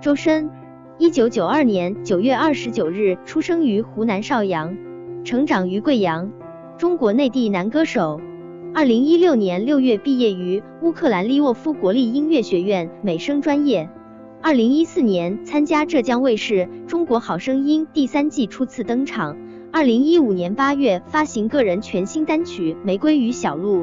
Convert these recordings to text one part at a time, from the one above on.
周深，一九九二年九月二十九日出生于湖南邵阳，成长于贵阳，中国内地男歌手。二零一六年六月毕业于乌克兰利沃夫国立音乐学院美声专业。二零一四年参加浙江卫视《中国好声音》第三季初次登场。二零一五年八月发行个人全新单曲《玫瑰与小鹿》，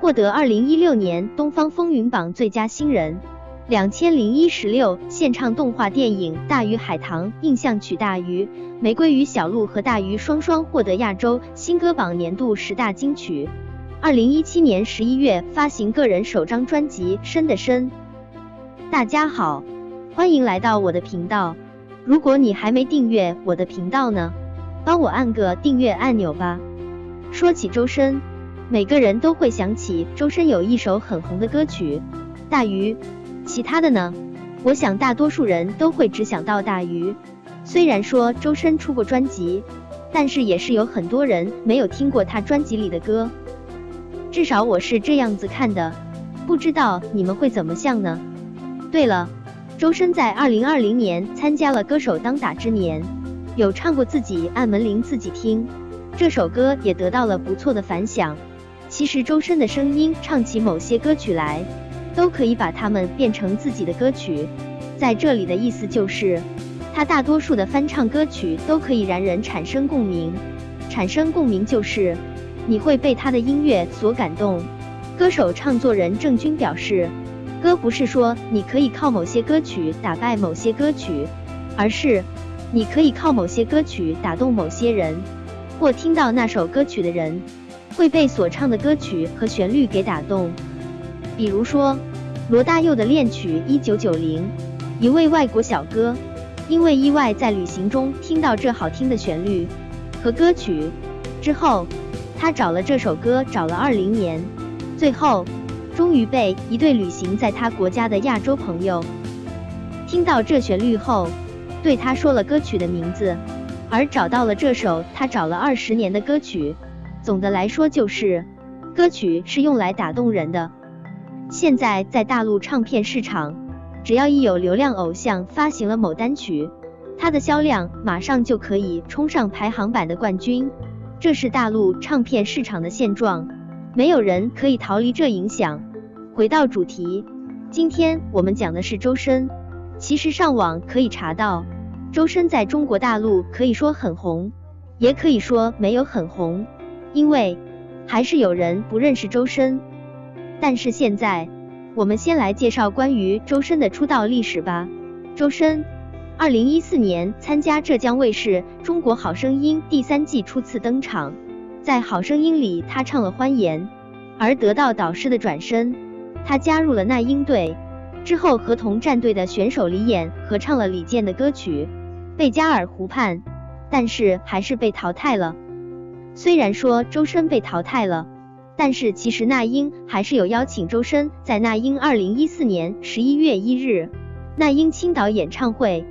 获得二零一六年东方风云榜最佳新人。两千零一十六现唱动画电影《大鱼海棠》印象曲《大鱼》，《玫瑰与小鹿》和《大鱼》双双获得亚洲新歌榜年度十大金曲。二零一七年十一月发行个人首张专辑《深的深》。大家好，欢迎来到我的频道。如果你还没订阅我的频道呢，帮我按个订阅按钮吧。说起周深，每个人都会想起周深有一首很红的歌曲《大鱼》，其他的呢，我想大多数人都会只想到《大鱼》。虽然说周深出过专辑，但是也是有很多人没有听过他专辑里的歌，至少我是这样子看的，不知道你们会怎么想呢？对了，周深在二零二零年参加了《歌手当打之年》，有唱过自己按门铃自己听，这首歌也得到了不错的反响。其实周深的声音唱起某些歌曲来，都可以把它们变成自己的歌曲。在这里的意思就是，他大多数的翻唱歌曲都可以让人产生共鸣。产生共鸣就是你会被他的音乐所感动。歌手唱作人郑钧表示。歌不是说你可以靠某些歌曲打败某些歌曲，而是你可以靠某些歌曲打动某些人，或听到那首歌曲的人会被所唱的歌曲和旋律给打动。比如说罗大佑的恋曲《一九九零》，一位外国小哥因为意外在旅行中听到这好听的旋律和歌曲之后，他找了这首歌找了二零年，最后。终于被一对旅行在他国家的亚洲朋友听到这旋律后，对他说了歌曲的名字，而找到了这首他找了二十年的歌曲。总的来说，就是歌曲是用来打动人的。现在在大陆唱片市场，只要一有流量偶像发行了某单曲，它的销量马上就可以冲上排行榜的冠军。这是大陆唱片市场的现状。没有人可以逃离这影响。回到主题，今天我们讲的是周深。其实上网可以查到，周深在中国大陆可以说很红，也可以说没有很红，因为还是有人不认识周深。但是现在，我们先来介绍关于周深的出道历史吧。周深，二零一四年参加浙江卫视《中国好声音》第三季初次登场。在《好声音》里，他唱了《欢颜》，而得到导师的转身，他加入了那英队。之后和同战队的选手李演合唱了李健的歌曲《贝加尔湖畔》，但是还是被淘汰了。虽然说周深被淘汰了，但是其实那英还是有邀请周深在那英二零一四年十一月一日那英青岛演唱会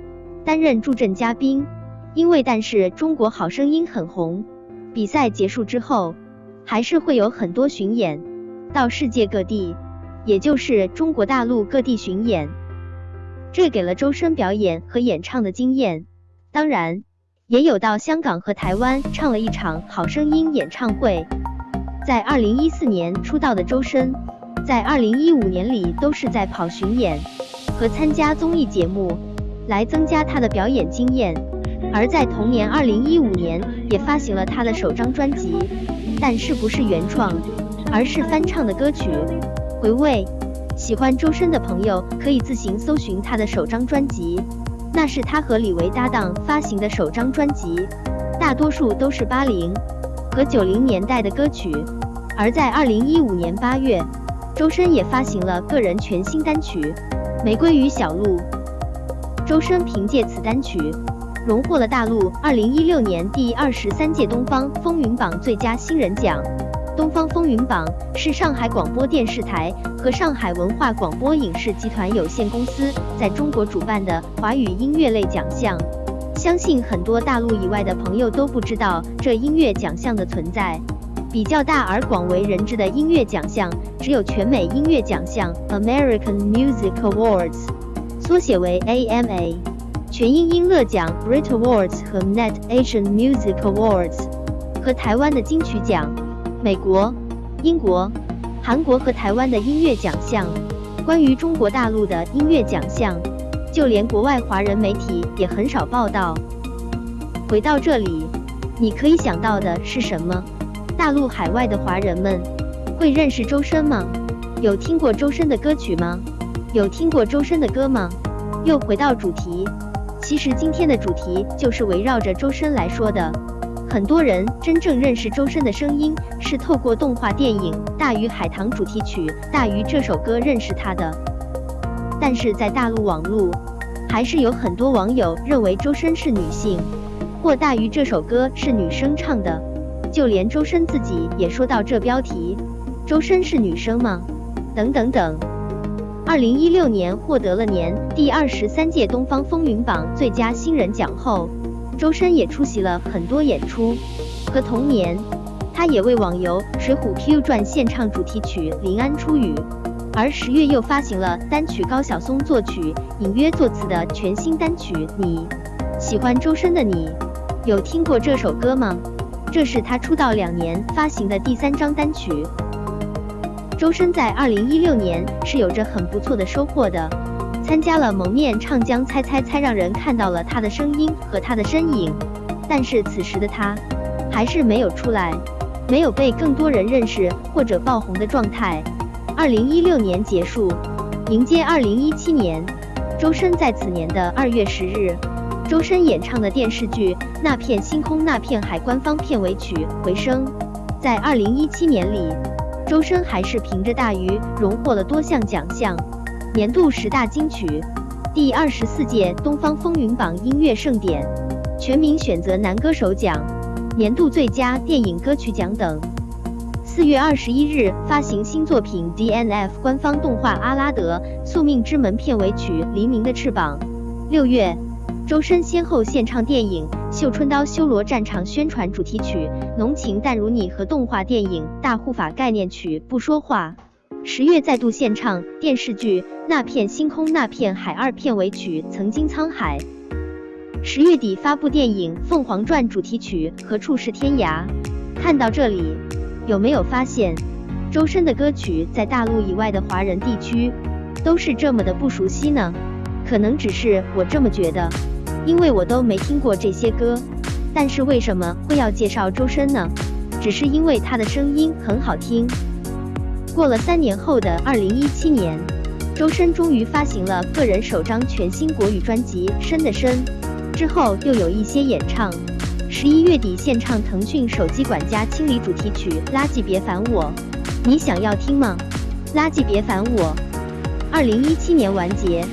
担任助阵嘉宾。因为但是中国好声音很红。比赛结束之后，还是会有很多巡演到世界各地，也就是中国大陆各地巡演，这给了周深表演和演唱的经验。当然，也有到香港和台湾唱了一场好声音演唱会。在二零一四年出道的周深，在二零一五年里都是在跑巡演和参加综艺节目，来增加他的表演经验。而在同年，二零一五年也发行了他的首张专辑，但是不是原创，而是翻唱的歌曲。回味，喜欢周深的朋友可以自行搜寻他的首张专辑，那是他和李维搭档发行的首张专辑，大多数都是八零和九零年代的歌曲。而在二零一五年八月，周深也发行了个人全新单曲《玫瑰与小鹿》，周深凭借此单曲。荣获了大陆二零一六年第二十三届东方风云榜最佳新人奖。东方风云榜是上海广播电视台和上海文化广播影视集团有限公司在中国主办的华语音乐类奖项。相信很多大陆以外的朋友都不知道这音乐奖项的存在。比较大而广为人知的音乐奖项只有全美音乐奖项 （American Music Awards）。缩写为 AMA。全英音乐奖 Brit Awards 和 Net Asian Music Awards 和台湾的金曲奖，美国、英国、韩国和台湾的音乐奖项。关于中国大陆的音乐奖项，就连国外华人媒体也很少报道。回到这里，你可以想到的是什么？大陆海外的华人们会认识周深吗？有听过周深的歌曲吗？有听过周深的歌吗？又回到主题。其实今天的主题就是围绕着周深来说的。很多人真正认识周深的声音，是透过动画电影《大鱼海棠》主题曲《大鱼》这首歌认识他的。但是在大陆网络，还是有很多网友认为周深是女性，或《大鱼》这首歌是女生唱的。就连周深自己也说到这标题：周深是女生吗？等等等。二零一六年获得了年第二十三届东方风云榜最佳新人奖后，周深也出席了很多演出。和同年，他也为网游《水浒 Q 传》献唱主题曲《临安出雨》。而十月又发行了单曲高晓松作曲、隐约作词的全新单曲《你》。喜欢周深的你，有听过这首歌吗？这是他出道两年发行的第三张单曲。周深在二零一六年是有着很不错的收获的，参加了《蒙面唱将猜猜猜》，让人看到了他的声音和他的身影。但是此时的他还是没有出来，没有被更多人认识或者爆红的状态。二零一六年结束，迎接二零一七年，周深在此年的二月十日，周深演唱的电视剧《那片星空那片海》官方片尾曲《回声》，在二零一七年里。周深还是凭着《大鱼》荣获了多项奖项，年度十大金曲、第二十四届东方风云榜音乐盛典、全民选择男歌手奖、年度最佳电影歌曲奖等。四月二十一日发行新作品 DNF 官方动画《阿拉德：宿命之门》片尾曲《黎明的翅膀》。六月。周深先后献唱电影《绣春刀修罗战场》宣传主题曲《浓情淡如你》和动画电影《大护法》概念曲《不说话》。十月再度献唱电视剧《那片星空那片海》二片尾曲《曾经沧海》。十月底发布电影《凤凰传》主题曲《何处是天涯》。看到这里，有没有发现周深的歌曲在大陆以外的华人地区都是这么的不熟悉呢？可能只是我这么觉得。因为我都没听过这些歌，但是为什么会要介绍周深呢？只是因为他的声音很好听。过了三年后的二零一七年，周深终于发行了个人首张全新国语专辑《深的深》，之后又有一些演唱。十一月底献唱腾讯手机管家清理主题曲《垃圾别烦我》，你想要听吗？垃圾别烦我。二零一七年完结。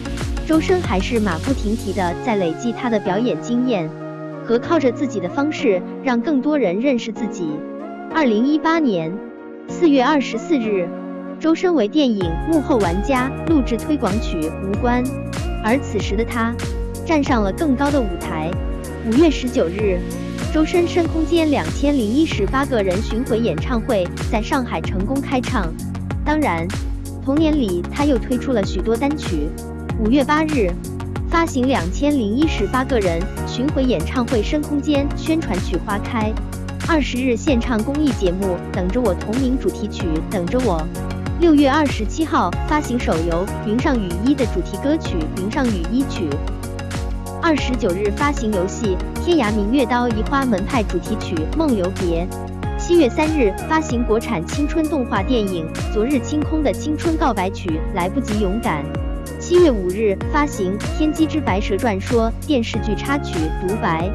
周深还是马不停蹄的在累积他的表演经验，和靠着自己的方式让更多人认识自己。二零一八年四月二十四日，周深为电影《幕后玩家》录制推广曲《无关》，而此时的他站上了更高的舞台。五月十九日，周深深空间两千零一十八个人巡回演唱会在上海成功开唱。当然，同年里他又推出了许多单曲。五月八日，发行两千零一十八个人巡回演唱会《深空间》宣传曲《花开》。二十日献唱公益节目《等着我》同名主题曲《等着我》。六月二十七号发行手游《云上雨衣》的主题歌曲《云上雨衣曲》。二十九日发行游戏《天涯明月刀移花门派》主题曲《梦留别》。七月三日发行国产青春动画电影《昨日清空》的青春告白曲《来不及勇敢》。七月五日发行《天机之白蛇传说》电视剧插曲《独白》，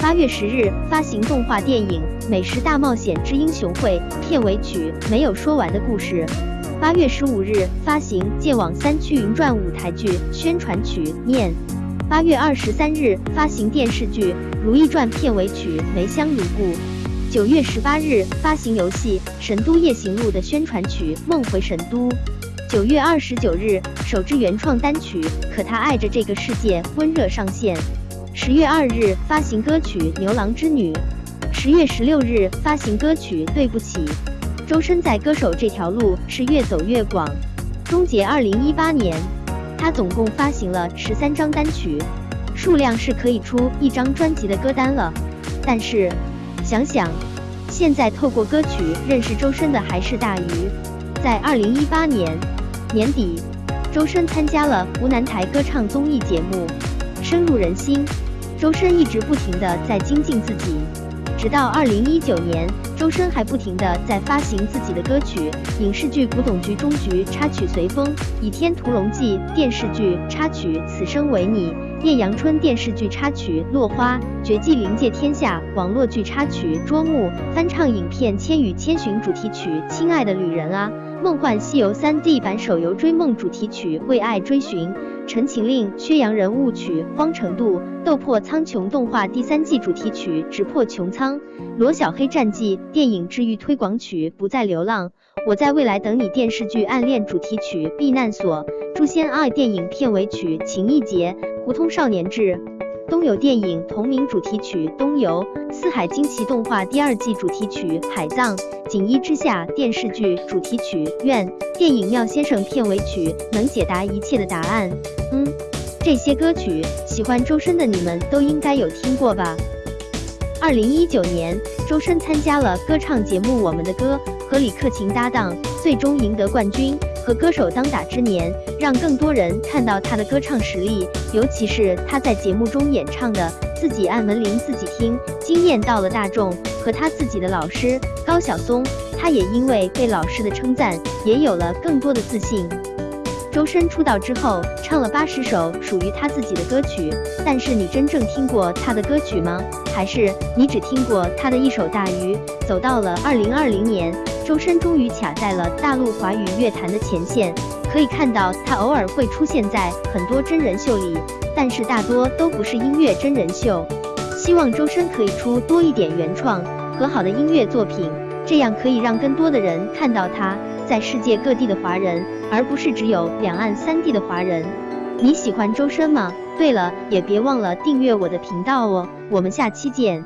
八月十日发行动画电影《美食大冒险之英雄会》片尾曲《没有说完的故事》，八月十五日发行《剑网三驱云传》舞台剧宣传曲《念》，八月二十三日发行电视剧《如懿传》片尾曲《梅香如故》，九月十八日发行游戏《神都夜行录》的宣传曲《梦回神都》。九月二十九日，首支原创单曲《可他爱着这个世界》温热上线。十月二日发行歌曲《牛郎织女》。十月十六日发行歌曲《对不起》。周深在歌手这条路是越走越广，终结二零一八年，他总共发行了十三张单曲，数量是可以出一张专辑的歌单了。但是想想，现在透过歌曲认识周深的还是大鱼。在二零一八年年底，周深参加了湖南台歌唱综艺节目，深入人心。周深一直不停的在精进自己。直到二零一九年，周深还不停地在发行自己的歌曲，影视剧《古董局中局》插曲《随风》，《倚天屠龙记》电视剧插曲《此生为你》，艳阳春电视剧插曲《落花》，绝技临界天下网络剧插曲《捉木》，翻唱影片《千与千寻》主题曲《亲爱的旅人啊》，梦幻西游 3D 版手游追梦主题曲《为爱追寻》。《陈情令》《薛洋人物曲》《荒城渡》《斗破苍穹》动画第三季主题曲《直破穹苍》《罗小黑战记》电影治愈推广曲《不再流浪》《我在未来等你》电视剧《暗恋》主题曲《避难所》《诛仙爱》电影片尾曲《情意结》《胡同少年志》。东游电影同名主题曲《东游》，《四海惊奇》动画第二季主题曲《海葬》，《锦衣之下》电视剧主题曲《愿》，电影《妙先生》片尾曲能解答一切的答案。嗯，这些歌曲，喜欢周深的你们都应该有听过吧？二零一九年，周深参加了歌唱节目《我们的歌》，和李克勤搭档，最终赢得冠军。和歌手当打之年，让更多人看到他的歌唱实力，尤其是他在节目中演唱的《自己按门铃自己听》，惊艳到了大众。和他自己的老师高晓松，他也因为被老师的称赞，也有了更多的自信。周深出道之后，唱了八十首属于他自己的歌曲，但是你真正听过他的歌曲吗？还是你只听过他的一首《大鱼》？走到了二零二零年。周深终于卡在了大陆华语乐坛的前线，可以看到他偶尔会出现在很多真人秀里，但是大多都不是音乐真人秀。希望周深可以出多一点原创和好的音乐作品，这样可以让更多的人看到他在世界各地的华人，而不是只有两岸三地的华人。你喜欢周深吗？对了，也别忘了订阅我的频道哦，我们下期见。